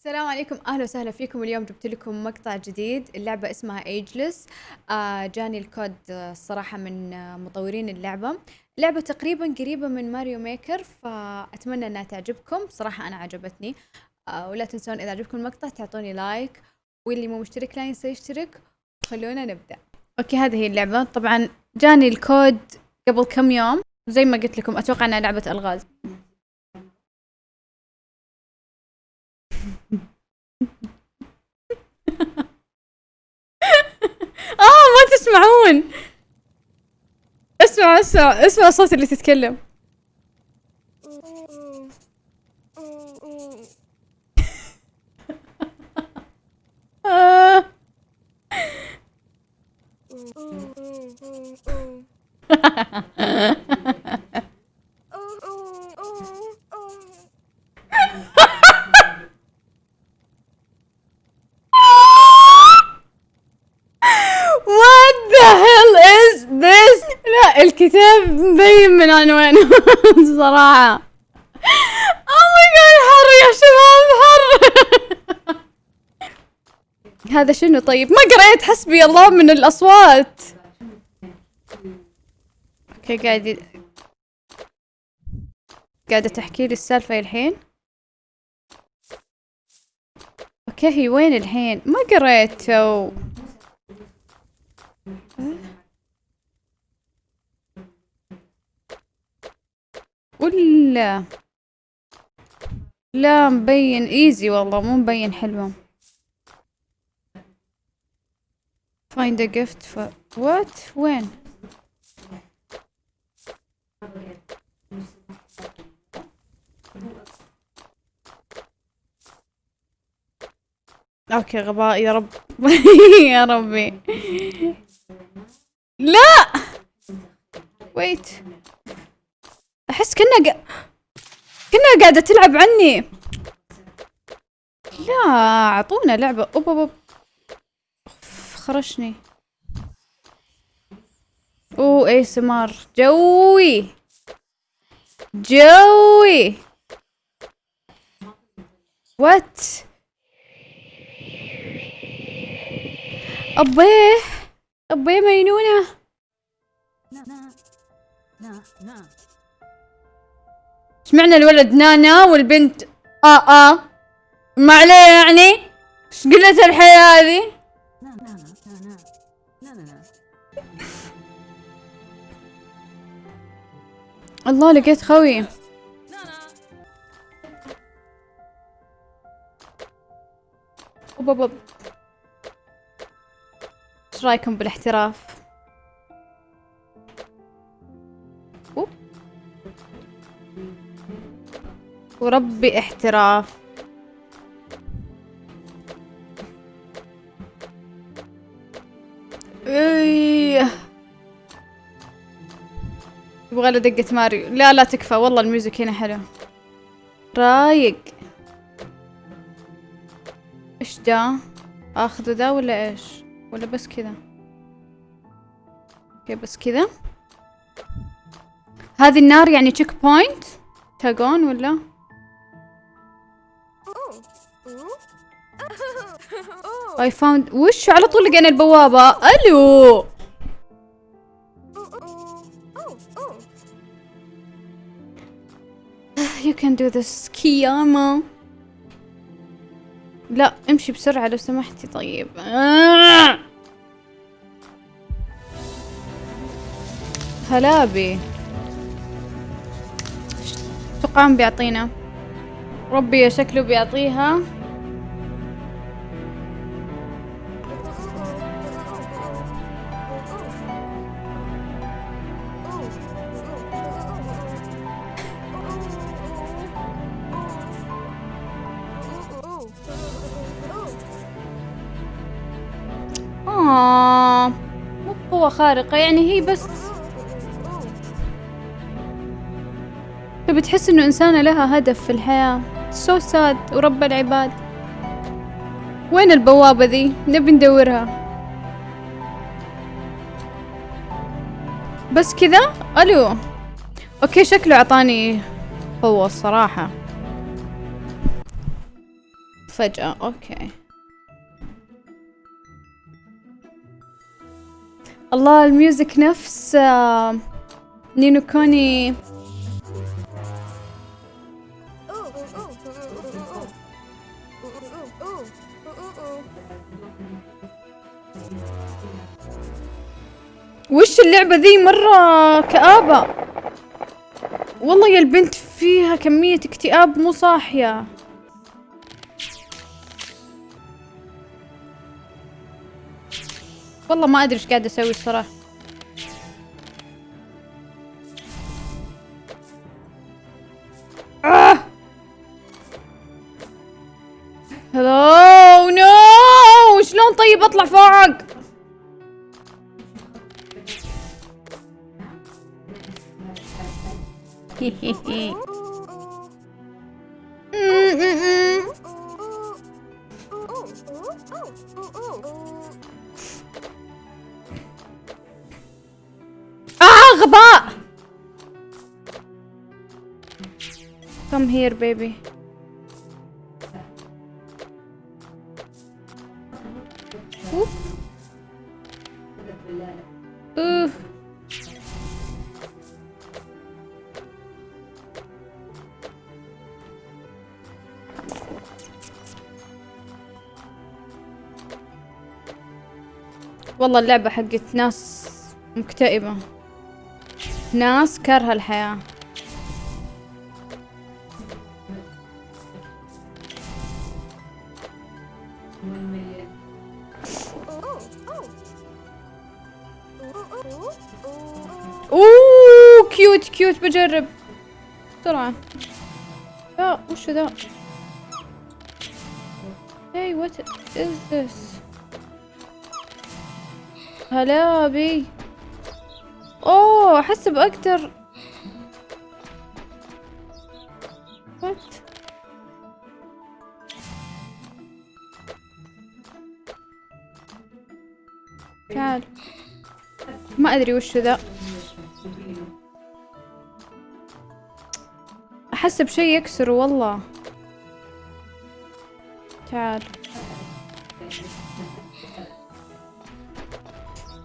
السلام عليكم. أهلا وسهلا فيكم. اليوم جبت لكم مقطع جديد. اللعبة اسمها ايجلس آه جاني الكود آه، الصراحة من آه مطورين اللعبة. لعبة تقريبا قريبة من ماريو ميكر فأتمنى إنها تعجبكم. صراحة أنا عجبتني. آه ولا تنسون إذا عجبكم المقطع تعطوني like واللي مو مشترك لا ينسى يشترك. خلونا نبدأ. okay هذه هي اللعبة. طبعا جاني الكود قبل كم يوم. زي ما قلت لكم أتوقع إنها لعبة ألغاز. آه ما تسمعون. اسمع اسمع اسمع الصوت اللي تتكلم. the hell is this؟ لا الكتاب مبين من عنوانه صراحة Oh my god حر يا شباب حر هذا شنو طيب؟ ما قريت حسبي الله من الأصوات أوكي قاعد قاعدة تحكي لي السالفة الحين Okay هي وين الحين؟ ما قريت لا. مبين easy والله مو مبين حلوة. Find a gift for what? وين؟ أوكي غباء. يا رب. يا ربي. لا! ويت أحس كنا. قاعدة تلعب عني. لا أعطونا لعبة. أوب أوب خرشني. اوه اي سمار جوي. جوي. وات ابيه ابيه مينونة. إيش معنى الولد نانا والبنت آه آه ما عليه يعني؟ إيش قلة الحياة هذه؟ الله لقيت خوي. إيش رأيكم بالاحتراف؟ وربي احتراف. إيه. يبغى له دقة ماريو. لا لا تكفى. والله ال music هنا حلو. رايق. إيش ده آخذه ذا ولا إيش؟ ولا بس كذا؟ okay بس كذا. هذه النار يعني checkpoint تاجون ولا؟ I found وش على طول لقينا البوابة؟ ألو. You can do this. كياما. لا امشي بسرعة لو سمحتي. طيب. آه. هلابي. توقعون بيعطينا؟ ربي شكله بيعطيها. مو قوة خارقة يعني هي بس تبي تحس إنه إنسانة لها هدف في الحياة. so sad ورب العباد. وين البوابة ذي؟ نبي ندورها. بس كذا؟ ألو. okay شكله أعطاني قوة الصراحة. فجأة okay. الله ال music نفس آه، نينو كوني. وش اللعبة ذي مرة كآبة؟ والله يا البنت فيها كمية اكتئاب مو صاحية. والله ما أدري إيش قاعدة أسوي الصراحة. آه! هلو نو شلون طيب أطلع فوق؟ آه Come here baby. والله اللعبة حقت ناس مكتئبة. ناس كارهة الحياة. كيوت بجرب. بسرعة. لا وش ذا؟ Hey what is this? هلا بي أوه احسب أقدر وات تعال. ما أدري وش ذا. احسب شيء يكسره والله. تعال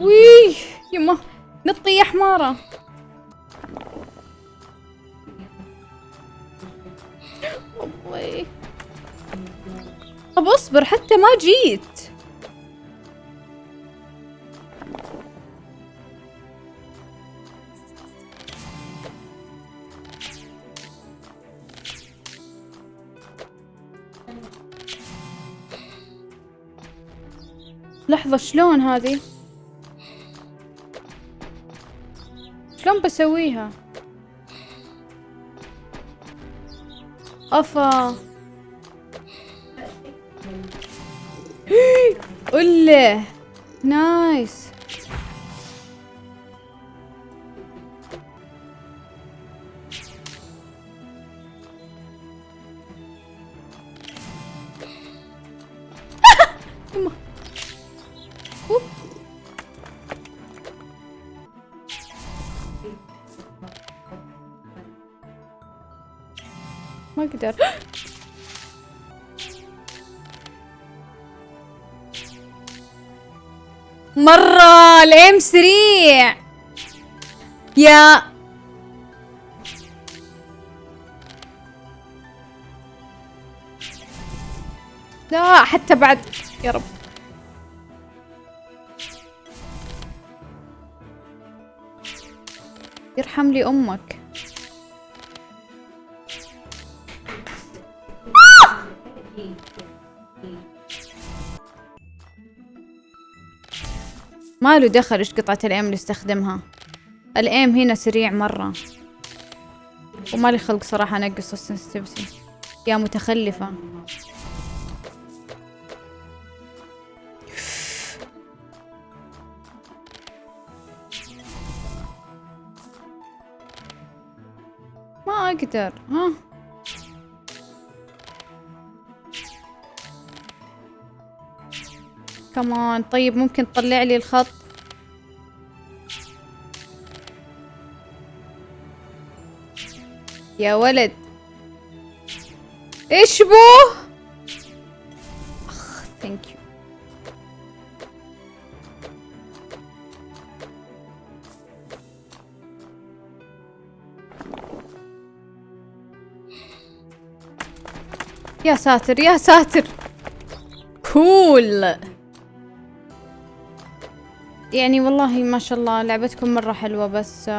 ويه يما نطي يا حمارة. الله. طب أصبر حتى ما جيت. لحظة شلون هذه؟ شلون بسويها؟ أفا قله نايس يما. أوب. أقدر مرة الايم سريع يا. لا حتى بعد. يا رب. يرحم لي أمك. ما له دخل إيش قطعة الايم اللي استخدمها؟ الايم هنا سريع مرة. وما لي خلق صراحة انقص السنسيتيفيتي. يا متخلفة. ما أقدر. ها؟ كمان طيب ممكن تطلع لي الخط؟ يا ولد. إيش بو؟ thank you يا ساتر يا ساتر. cool. يعني والله ما شاء الله لعبتكم مرة حلوة بس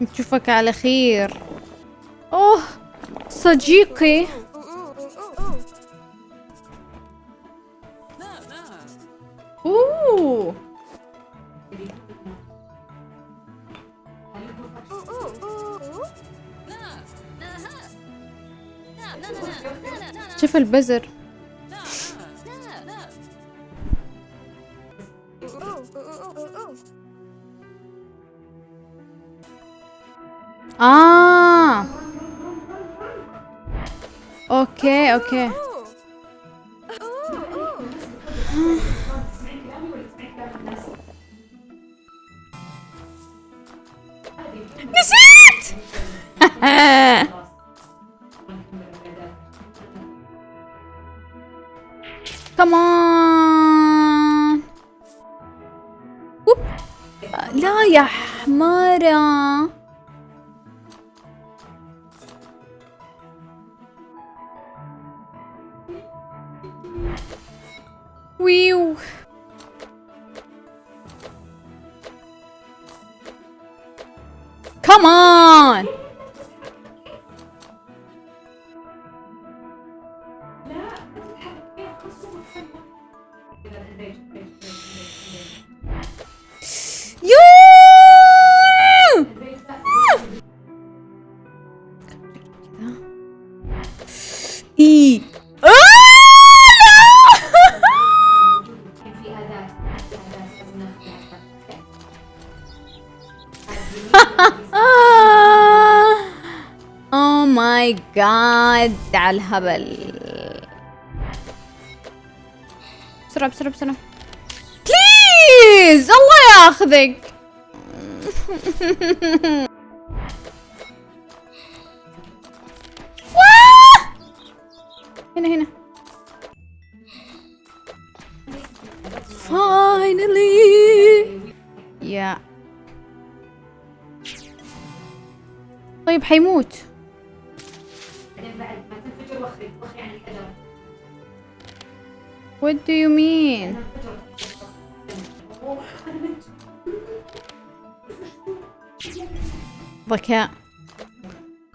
نشوفك على خير. أوه صديقي. أوه. البزر. آه أوكي أوكي نسيت كمان لا يا حمارة على الهبل. بسرعة بسرعة بسرعة. بليز الله ياخذك! هنا هنا. Finally. يا طيب حيموت. What do you mean? ذكاء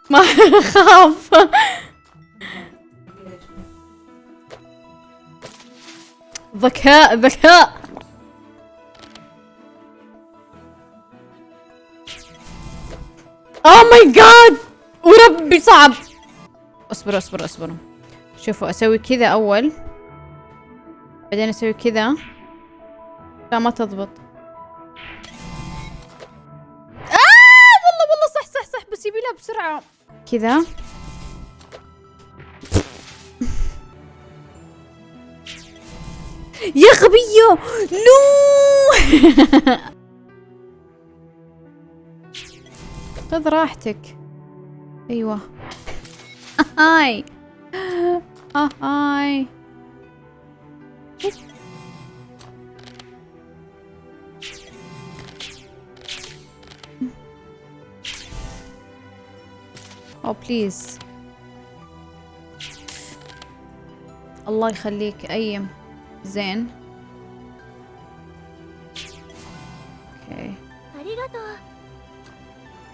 ما اخاف ذكاء ذكاء oh my god وربي صعب. اصبر اصبر اصبر شوفوا أسوي كذا أول. بعدين أسوي كذا. لا ما تضبط. آه! والله والله صح صح صح. بس يبي لها بسرعة. كذا. يا غبية! no! خذ راحتك. أيوه. هاي. هاي. أو بليز الله يخليك ايم زين أوكي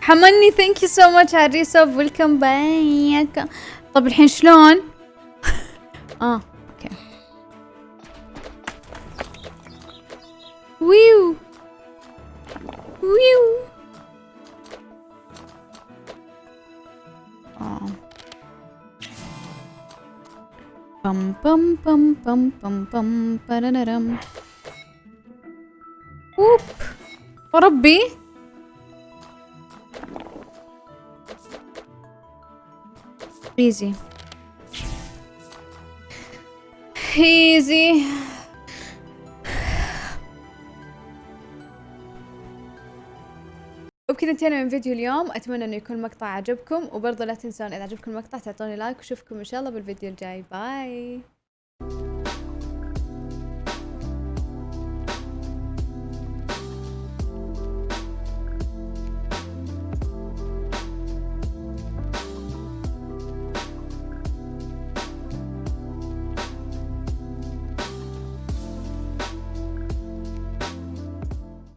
حمني ثانك يو سو ماتش عريسة ويلكم باك طب الحين شلون آه Whew. Oh. Bum bum bum bum bum bum ba da da dum. Oop! ربي! Easy. Easy. وبكذا انتهينا من فيديو اليوم. أتمنى إنه يكون المقطع عجبكم وبرضه لا تنسون إذا عجبكم المقطع تعطوني like وأشوفكم إن شاء الله بالفيديو الجاي. bye.